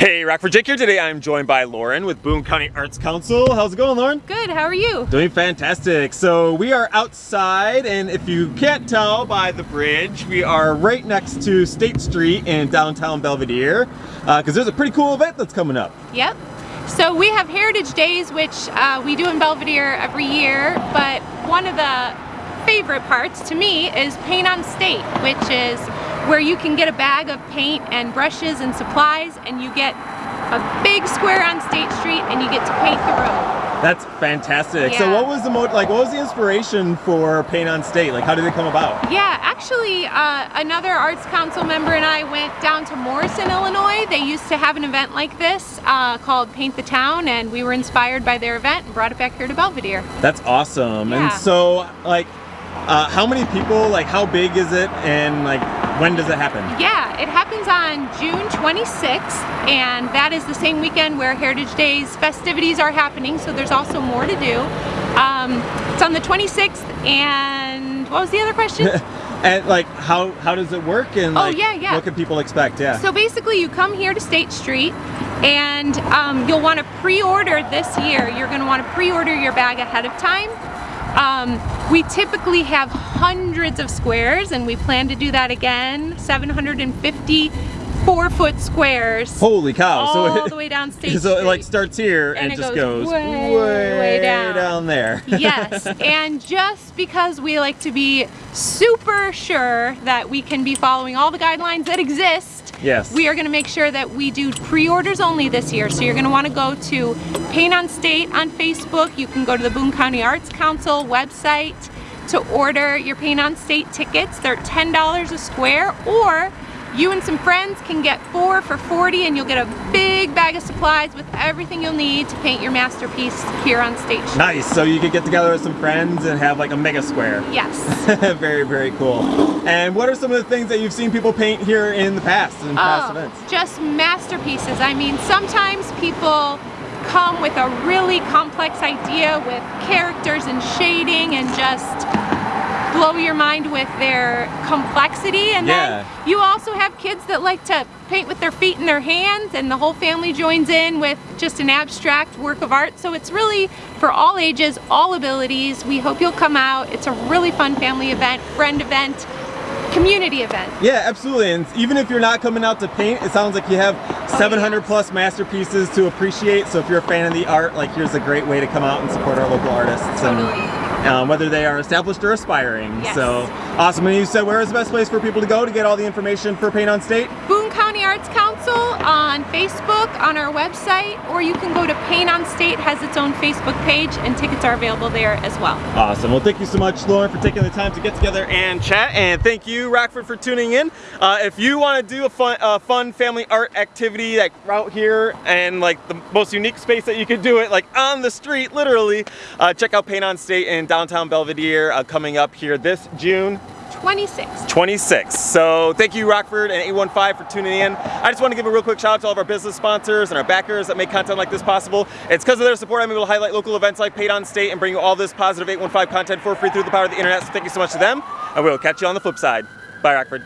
Hey, Rockford Jake here. Today I'm joined by Lauren with Boone County Arts Council. How's it going, Lauren? Good, how are you? Doing fantastic. So we are outside, and if you can't tell by the bridge, we are right next to State Street in downtown Belvidere, because uh, there's a pretty cool event that's coming up. Yep. So we have Heritage Days, which uh, we do in Belvidere every year, but one of the favorite parts to me is Paint on State, which is where you can get a bag of paint and brushes and supplies and you get a big square on State Street and you get to paint the road. That's fantastic. Yeah. So what was the mo like what was the inspiration for Paint on State? Like how did it come about? Yeah, actually uh, another Arts Council member and I went down to Morrison, Illinois. They used to have an event like this uh, called Paint the Town and we were inspired by their event and brought it back here to Belvidere. That's awesome. Yeah. And so like uh, how many people, like how big is it and like when does it happen? Yeah, it happens on June 26th and that is the same weekend where Heritage Days festivities are happening so there's also more to do. Um, it's on the 26th and what was the other question? and like how how does it work and oh, yeah, yeah. what can people expect? Yeah. So basically you come here to State Street and um, you'll want to pre-order this year. You're going to want to pre-order your bag ahead of time um, we typically have hundreds of squares and we plan to do that again, 750 four foot squares. Holy cow. All so it, the way down State So it like starts here and, And it just goes goes, way, way, way down. down there. yes, and just because we like to be super sure that we can be following all the guidelines that exist, Yes. we are going to make sure that we do pre-orders only this year. So you're going to want to go to Paint on State on Facebook. You can go to the Boone County Arts Council website to order your Paint on State tickets. They're $10 a square or you and some friends can get four for 40 and you'll get a big bag of supplies with everything you'll need to paint your masterpiece here on stage. Nice. So you could get together with some friends and have like a mega square. Yes. very, very cool. And what are some of the things that you've seen people paint here in the past, in oh, past oh, events? Just masterpieces. I mean, sometimes people come with a really complex idea with characters and shading and just blow your mind with their complexity and Yeah. then you also have kids that like to paint with their feet and their hands and the whole family joins in with just an abstract work of art so it's really for all ages all abilities we hope you'll come out it's a really fun family event friend event community event Yeah, absolutely. And even if you're not coming out to paint, it sounds like you have 700 yes. plus masterpieces to appreciate. So if you're a fan of the art, like here's a great way to come out and support our local artists. Totally. And, um, whether they are established or aspiring. Yes. So awesome. And you said where is the best place for people to go to get all the information for Paint on State? County Arts Council on Facebook, on our website, or you can go to Paint on State has its own Facebook page and tickets are available there as well. Awesome. Well, thank you so much, Lauren, for taking the time to get together and chat. And thank you, Rockford, for tuning in. Uh, if you want to do a fun, fun family art activity like out here and like the most unique space that you could do it, like on the street, literally, uh, check out Paint on State in downtown Belvidere uh, coming up here this June 26. 26. So thank you Rockford and 815 for tuning in. I just want to give a real quick shout out to all of our business sponsors and our backers that make content like this possible. It's because of their support I'm able to highlight local events like Paint on State and bring you all this positive 815 content for free through the power of the internet. So thank you so much to them and we'll catch you on the flip side. Bye Rockford.